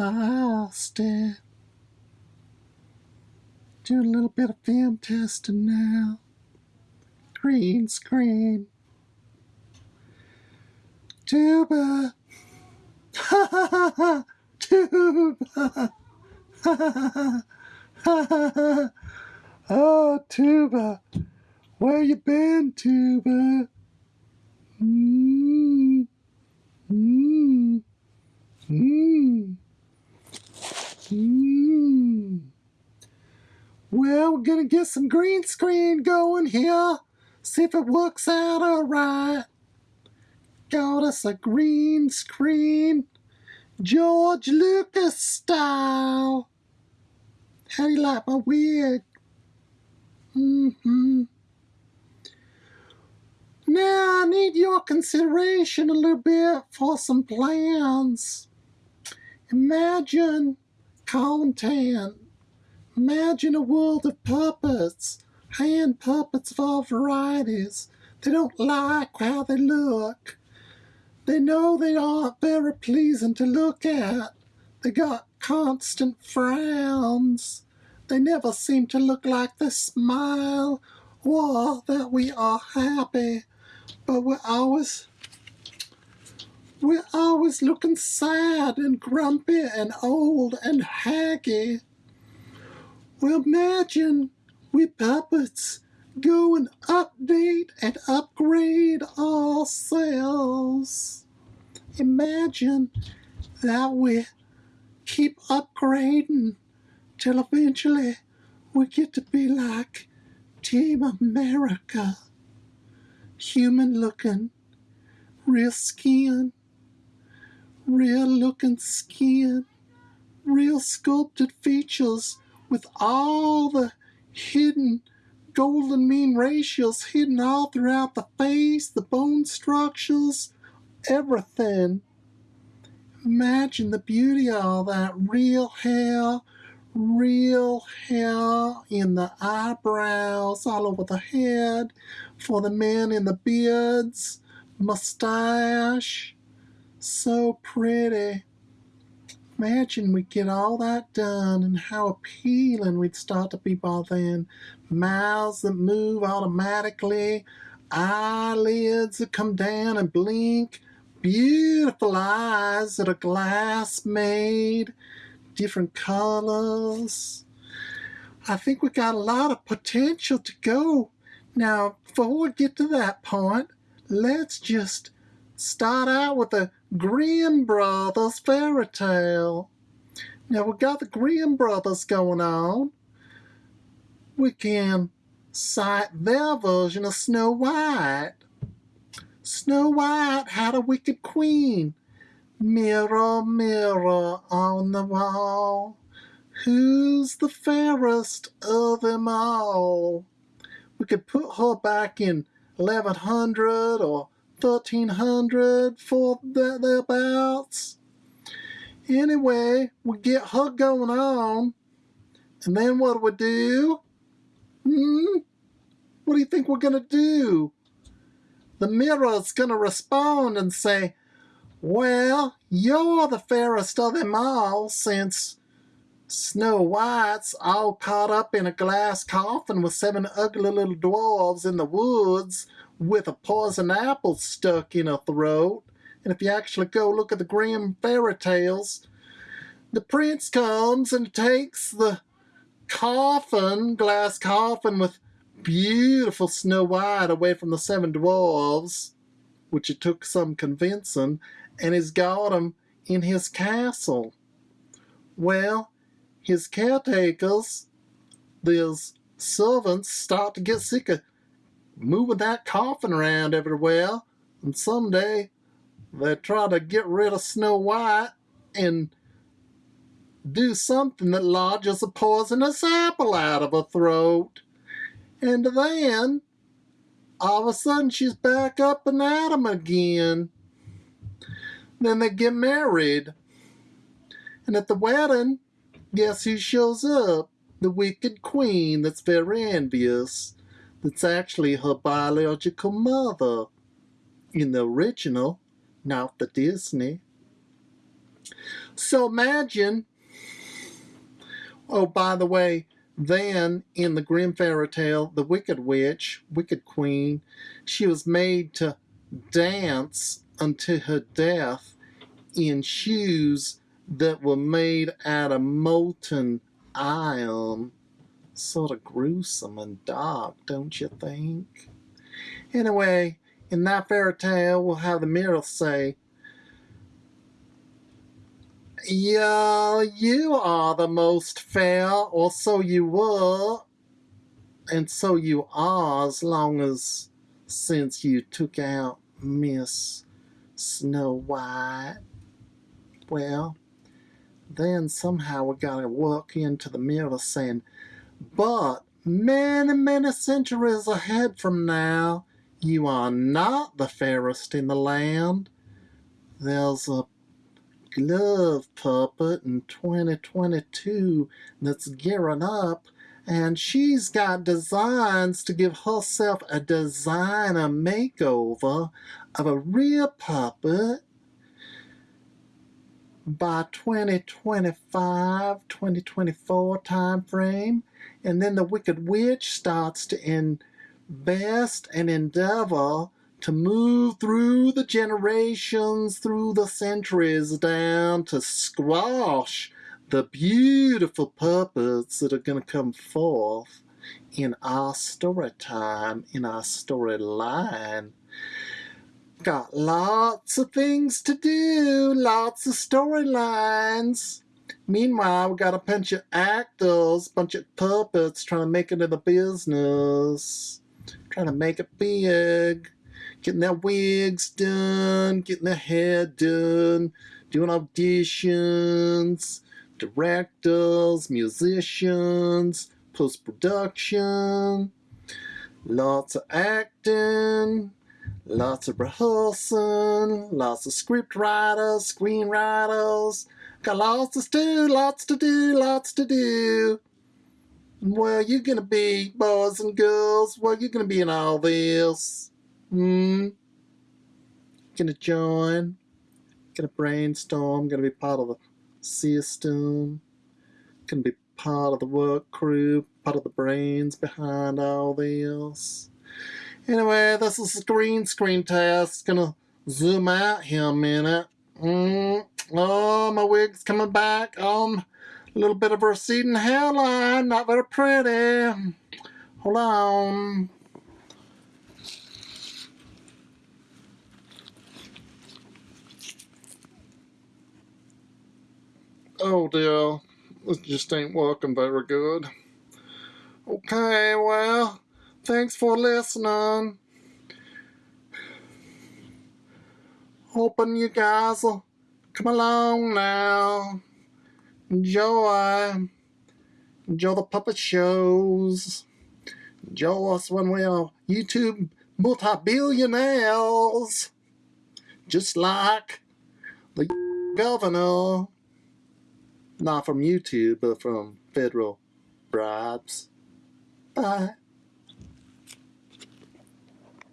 past it. Do a little bit of film testing now. Green screen. Tuba. Ha ha ha ha. Tuba. Ha ha ha ha. Oh, Tuba. Where you been, Tuba? Mmm. Mmm. Mmm. Mmm. Well, we're gonna get some green screen going here. See if it works out alright. Got us a green screen. George Lucas style. How do you like my wig? Mm-hmm. Now I need your consideration a little bit for some plans. Imagine content. Imagine a world of puppets, hand puppets of all varieties. They don't like how they look. They know they aren't very pleasing to look at. They got constant frowns. They never seem to look like they smile or that we are happy but we're always we're always looking sad and grumpy and old and haggy. Well, imagine we puppets go and update and upgrade ourselves. Imagine that we keep upgrading till eventually we get to be like Team America human looking, real skin, real looking skin, real sculpted features with all the hidden golden mean ratios hidden all throughout the face, the bone structures, everything. Imagine the beauty of all that real hair, real hair in the eyebrows, all over the head, for the men in the beards, mustache. So pretty. Imagine we get all that done and how appealing we'd start to be by then. Mouths that move automatically, eyelids that come down and blink, beautiful eyes that are glass made, different colors. I think we got a lot of potential to go. Now, before we get to that point, let's just start out with the Grimm Brothers fairy tale. Now, we got the Grimm Brothers going on. We can cite their version of Snow White. Snow White had a wicked queen Mirror, mirror on the wall, who's the fairest of them all? We could put her back in 1100 or 1300 for that thereabouts. Anyway, we get her going on, and then what do we do? Hmm? What do you think we're gonna do? The mirror's gonna respond and say, well, you're the fairest of them all, since Snow White's all caught up in a glass coffin with seven ugly little dwarves in the woods with a poison apple stuck in her throat. And if you actually go look at the Grimm fairy tales, the prince comes and takes the coffin, glass coffin with beautiful Snow White away from the seven dwarves, which it took some convincing, and he's got him in his castle. Well, his caretakers, these servants, start to get sick of moving that coffin around everywhere, and someday they try to get rid of Snow White and do something that lodges a poisonous apple out of her throat. And then, all of a sudden, she's back up and at him again. Then they get married. And at the wedding, guess who shows up? The wicked queen that's very envious. That's actually her biological mother. In the original, not the Disney. So imagine, oh, by the way, then in the Grimm fairy tale, the Wicked Witch, Wicked Queen, she was made to dance unto her death in shoes that were made out of molten iron. Sort of gruesome and dark, don't you think? Anyway, in that fairy tale, we'll have the mirror say, Yeah, you are the most fair, or so you were, and so you are as long as since you took out Miss Snow White. Well, then somehow we gotta walk into the mirror saying, but many, many centuries ahead from now, you are not the fairest in the land. There's a glove puppet in 2022 that's gearing up and she's got designs to give herself a designer makeover of a real puppet by 2025 2024 time frame and then the wicked witch starts to invest and endeavor to move through the generations, through the centuries, down to squash the beautiful puppets that are going to come forth in our story time, in our storyline. Got lots of things to do, lots of storylines. Meanwhile, we got a bunch of actors, bunch of puppets trying to make it in the business, trying to make it big getting their wigs done, getting their hair done, doing auditions, directors, musicians, post production, lots of acting, lots of rehearsing, lots of script writers, screenwriters. Got lots to do, lots to do, lots to do. Well, you're gonna be boys and girls. Well, you're gonna be in all this. Hmm. Gonna join. Gonna brainstorm. Gonna be part of the system. Gonna be part of the work crew. Part of the brains behind all this. Anyway, this is a green screen test. Gonna zoom out here a minute. Mm. Oh, my wig's coming back. Um, a little bit of a receding hairline. Not very pretty. Hold on. Oh dear, this just ain't working very good. Okay, well, thanks for listening. Hoping you guys will come along now. Enjoy. Enjoy the puppet shows. Enjoy us when we are YouTube multi-billionaires. Just like the governor. Not from YouTube, but from federal bribes. Bye.